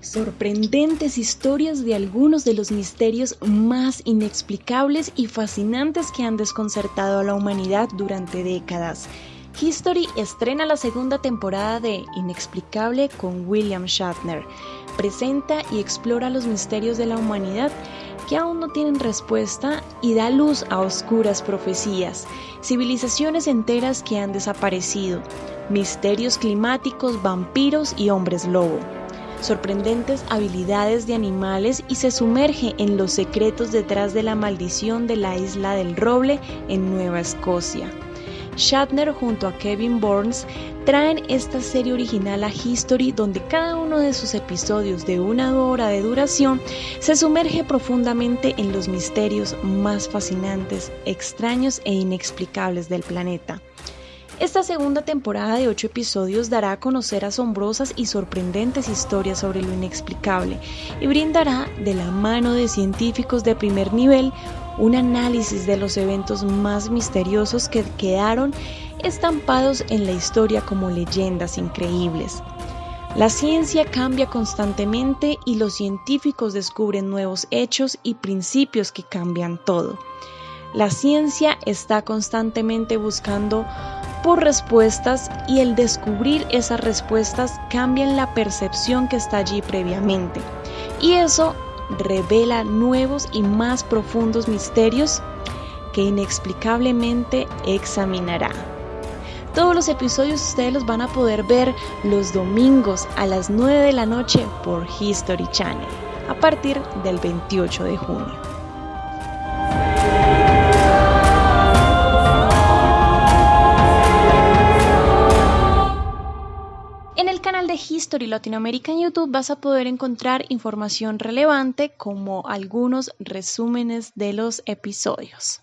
sorprendentes historias de algunos de los misterios más inexplicables y fascinantes que han desconcertado a la humanidad durante décadas. History estrena la segunda temporada de Inexplicable con William Shatner. Presenta y explora los misterios de la humanidad que aún no tienen respuesta y da luz a oscuras profecías, civilizaciones enteras que han desaparecido, misterios climáticos, vampiros y hombres lobo sorprendentes habilidades de animales y se sumerge en los secretos detrás de la maldición de la isla del roble en Nueva Escocia. Shatner junto a Kevin Burns traen esta serie original a History donde cada uno de sus episodios de una hora de duración se sumerge profundamente en los misterios más fascinantes, extraños e inexplicables del planeta. Esta segunda temporada de ocho episodios dará a conocer asombrosas y sorprendentes historias sobre lo inexplicable y brindará, de la mano de científicos de primer nivel, un análisis de los eventos más misteriosos que quedaron estampados en la historia como leyendas increíbles. La ciencia cambia constantemente y los científicos descubren nuevos hechos y principios que cambian todo. La ciencia está constantemente buscando por respuestas y el descubrir esas respuestas cambian la percepción que está allí previamente. Y eso revela nuevos y más profundos misterios que inexplicablemente examinará. Todos los episodios ustedes los van a poder ver los domingos a las 9 de la noche por History Channel a partir del 28 de junio. History Latinoamérica en YouTube vas a poder encontrar información relevante como algunos resúmenes de los episodios.